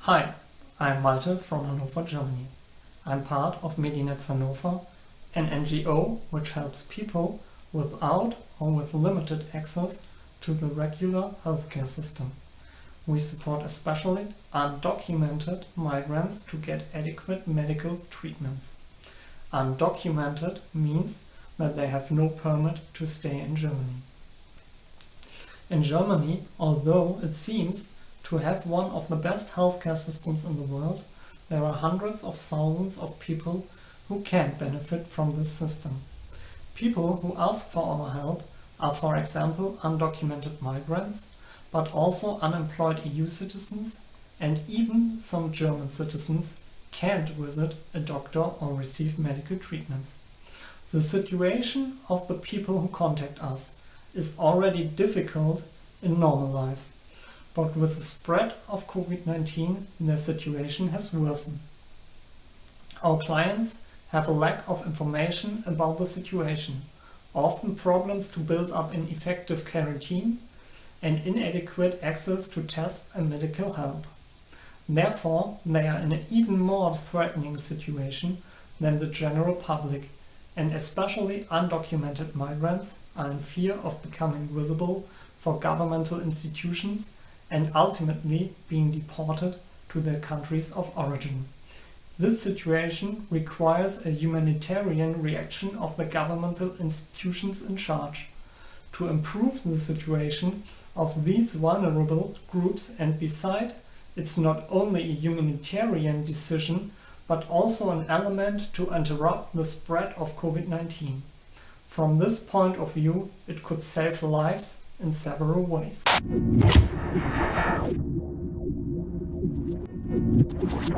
Hi, I'm Malte from Hannover, Germany. I'm part of Medinetz Hannover, an NGO which helps people without or with limited access to the regular healthcare system. We support especially undocumented migrants to get adequate medical treatments. Undocumented means that they have no permit to stay in Germany. In Germany, although it seems to have one of the best healthcare systems in the world, there are hundreds of thousands of people who can't benefit from this system. People who ask for our help are for example undocumented migrants, but also unemployed EU citizens and even some German citizens can't visit a doctor or receive medical treatments. The situation of the people who contact us is already difficult in normal life, but with the spread of COVID-19 their situation has worsened. Our clients have a lack of information about the situation, often problems to build up an effective quarantine and inadequate access to tests and medical help. Therefore, they are in an even more threatening situation than the general public and especially undocumented migrants are in fear of becoming visible for governmental institutions and ultimately being deported to their countries of origin. This situation requires a humanitarian reaction of the governmental institutions in charge to improve the situation of these vulnerable groups and beside it's not only a humanitarian decision but also an element to interrupt the spread of COVID-19. From this point of view, it could save lives in several ways.